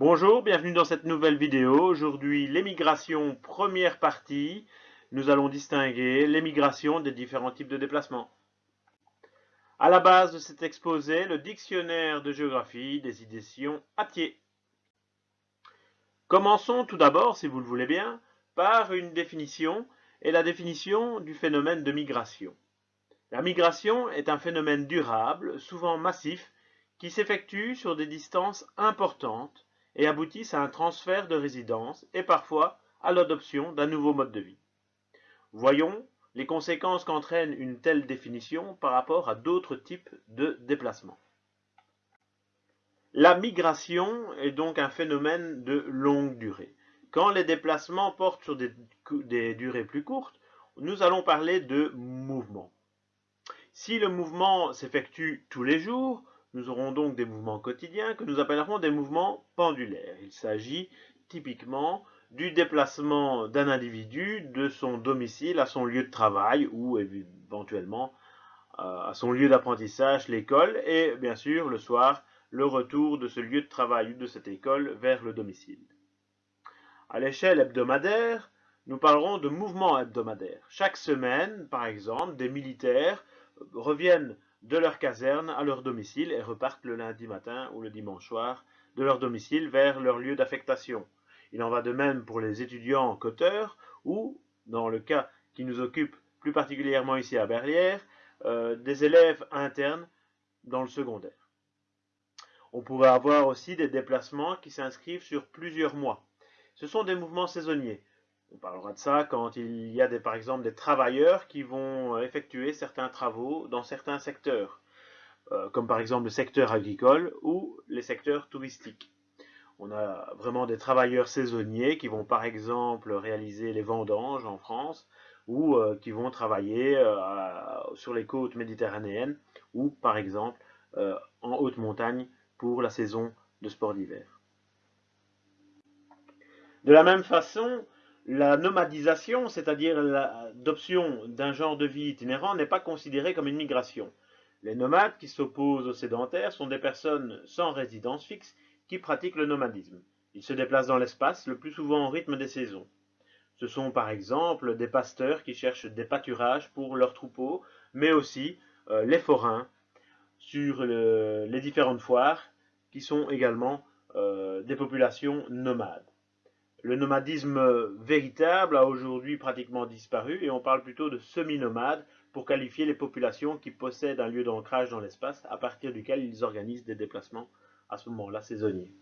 Bonjour, bienvenue dans cette nouvelle vidéo. Aujourd'hui, l'émigration, première partie. Nous allons distinguer l'émigration des différents types de déplacements. À la base de cet exposé, le dictionnaire de géographie des éditions Atier. Commençons tout d'abord, si vous le voulez bien, par une définition et la définition du phénomène de migration. La migration est un phénomène durable, souvent massif, qui s'effectue sur des distances importantes et aboutissent à un transfert de résidence et parfois à l'adoption d'un nouveau mode de vie. Voyons les conséquences qu'entraîne une telle définition par rapport à d'autres types de déplacements. La migration est donc un phénomène de longue durée. Quand les déplacements portent sur des, durées plus courtes, nous allons parler de mouvement. Si le mouvement s'effectue tous les jours, nous aurons donc des mouvements quotidiens que nous appellerons des mouvements pendulaires. Il s'agit typiquement du déplacement d'un individu de son domicile à son lieu de travail ou éventuellement euh, à son lieu d'apprentissage, l'école, et bien sûr le soir, le retour de ce lieu de travail ou de cette école vers le domicile. À l'échelle hebdomadaire, nous parlerons de mouvements hebdomadaires. Chaque semaine, par exemple, des militaires reviennent de leur caserne à leur domicile et repartent le lundi matin ou le dimanche soir de leur domicile vers leur lieu d'affectation. Il en va de même pour les étudiants coteurs ou, dans le cas qui nous occupe plus particulièrement ici à Berlière, euh, des élèves internes dans le secondaire. On pourrait avoir aussi des déplacements qui s'inscrivent sur plusieurs mois. Ce sont des mouvements saisonniers. On parlera de ça quand il y a des, par exemple des travailleurs qui vont euh, effectuer certains travaux dans certains secteurs, euh, comme par exemple le secteur agricole ou les secteurs touristiques. On a vraiment des travailleurs saisonniers qui vont par exemple réaliser les vendanges en France ou euh, qui vont travailler sur les côtes méditerranéennes ou par exemple en haute montagne pour la saison de sport d'hiver. De la même façon, la nomadisation, c'est-à-dire l'adoption d'un genre de vie itinérant, n'est pas considérée comme une migration. Les nomades qui s'opposent aux sédentaires sont des personnes sans résidence fixe qui pratiquent le nomadisme. Ils se déplacent dans l'espace, le plus souvent au rythme des saisons. Ce sont par exemple des pasteurs qui cherchent des pâturages pour leurs troupeaux, mais aussi euh, les forains sur les différentes foires qui sont également euh, des populations nomades. Le nomadisme véritable a aujourd'hui pratiquement disparu et on parle plutôt de semi-nomades pour qualifier les populations qui possèdent un lieu d'ancrage dans l'espace à partir duquel ils organisent des déplacements à ce moment-là saisonniers.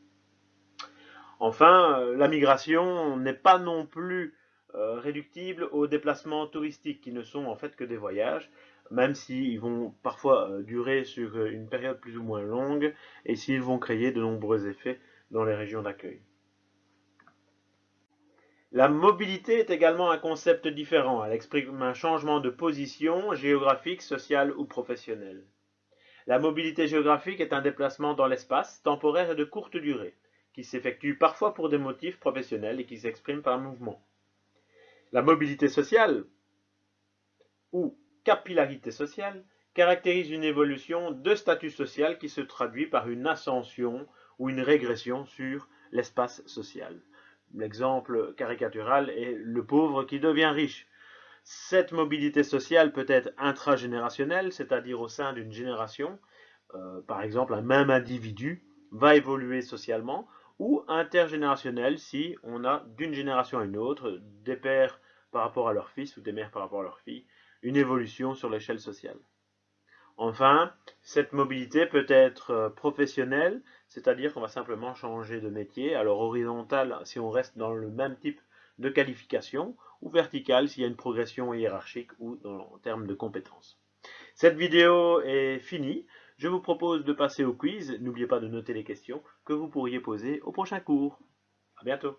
Enfin, euh, la migration n'est pas non plus euh, réductible aux déplacements touristiques qui ne sont en fait que des voyages, même s'ils vont parfois euh, durer sur une période plus ou moins longue et s'ils vont créer de nombreux effets dans les régions d'accueil. La mobilité est également un concept différent. Elle exprime un changement de position géographique, sociale ou professionnelle. La mobilité géographique est un déplacement dans l'espace, temporaire et de courte durée, qui s'effectue parfois pour des motifs professionnels et qui s'exprime par mouvement. La mobilité sociale, ou capillarité sociale, caractérise une évolution de statut social qui se traduit par une ascension ou une régression sur l'espace social. L'exemple caricatural est le pauvre qui devient riche. Cette mobilité sociale peut être intragénérationnelle, c'est-à-dire au sein d'une génération. Euh, par exemple, un même individu va évoluer socialement, ou intergénérationnelle si on a d'une génération à une autre, des pères par rapport à leurs fils ou des mères par rapport à leurs filles, une évolution sur l'échelle sociale. Enfin, cette mobilité peut être euh, professionnelle, c'est-à-dire qu'on va simplement changer de métier. Alors horizontale si on reste dans le même type de qualification, ou verticale s'il y a une progression hiérarchique ou en termes de compétences. Cette vidéo est finie. Je vous propose de passer au quiz. N'oubliez pas de noter les questions que vous pourriez poser au prochain cours. À bientôt